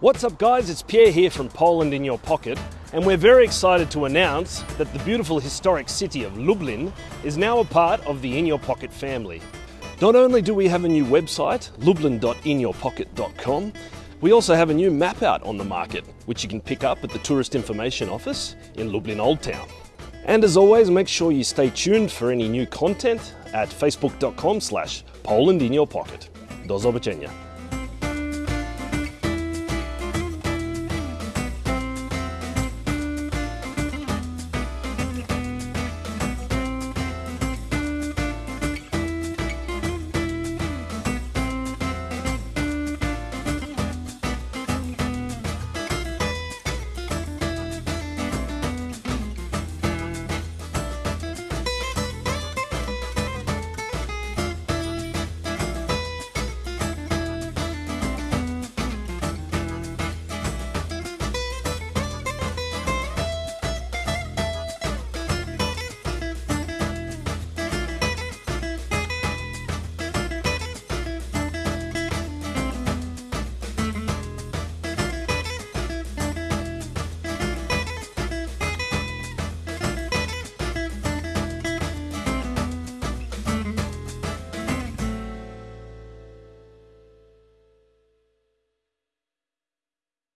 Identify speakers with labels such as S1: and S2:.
S1: What's up guys, it's Pierre here from Poland in Your Pocket and we're very excited to announce that the beautiful historic city of Lublin is now a part of the In Your Pocket family. Not only do we have a new website, lublin.inyourpocket.com, we also have a new map out on the market, which you can pick up at the Tourist Information Office in Lublin Old Town. And as always, make sure you stay tuned for any new content at facebook.com slash Poland in your pocket. Do zobaczenia.